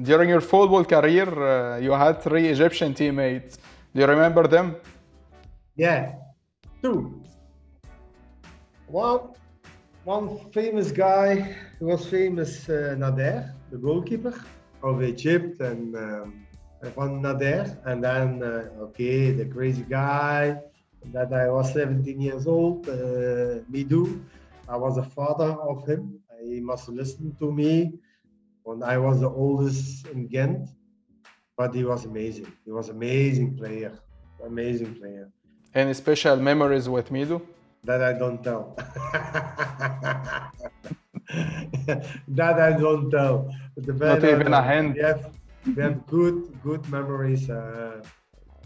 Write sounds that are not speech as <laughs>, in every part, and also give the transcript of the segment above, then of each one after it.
During your football career, uh, you had three Egyptian teammates. Do you remember them? Yeah, two. One, one famous guy who was famous, uh, Nader, the goalkeeper of Egypt, and um, from Nader. And then, uh, okay, the crazy guy that I was 17 years old, uh. I was a father of him. He must listen to me when I was the oldest in Ghent. But he was amazing. He was amazing player, amazing player. Any special memories with Mido? That I don't tell. <laughs> that I don't tell. The Not even a hint. We have, we have good, good memories. Uh,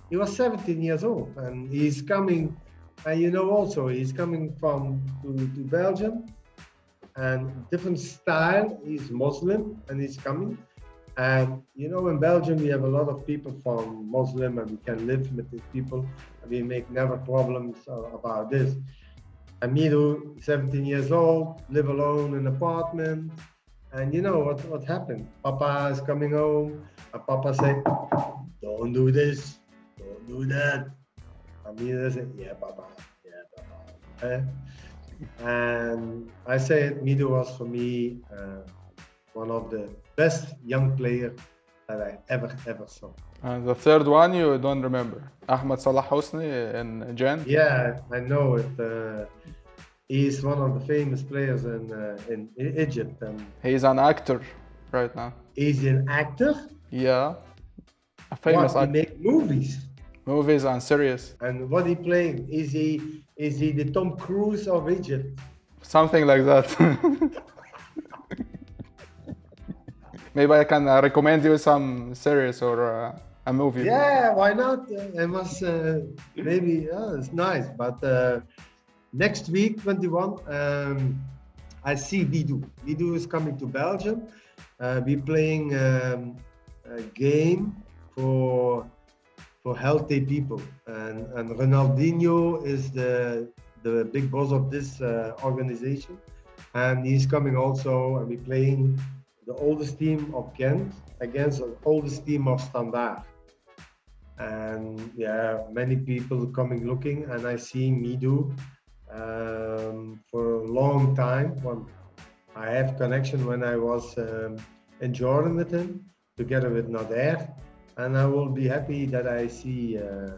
he was 17 years old and he's coming, and you know also, he's coming from to, to Belgium and different style. He's Muslim and he's coming. And you know, in Belgium, we have a lot of people from Muslim and we can live with these people. We make never problems uh, about this. Amiru, 17 years old, live alone in an apartment. And you know what, what happened? Papa is coming home and Papa said, don't do this, don't do that. Amiru said, yeah, Papa, yeah, Papa. Eh? And I said Mido was for me uh, one of the best young players that I ever, ever saw. And the third one you don't remember. Ahmed Salah Hosni in Jan? Yeah, I know it. Uh, he's one of the famous players in, uh, in Egypt. And He's an actor right now. he's an actor. Yeah. A famous what, he make movies. Movies and series. And what he playing? Is he is he the Tom Cruise of Egypt? Something like that. <laughs> Maybe I can uh, recommend you some series or uh, a movie. Yeah, why not? I must uh, maybe oh, it's nice. But uh, next week, 21, um, I see Didou. Didou is coming to Belgium. Uh, we playing um, a game for for healthy people, and and Ronaldinho is the the big boss of this uh, organization, and he's coming also, and we playing the oldest team of Ghent against the oldest team of Standard. And yeah, many people coming looking, and I see Mido um, for a long time. When I have connection when I was um, in Jordan with him, together with Nader, and I will be happy that I see. Uh,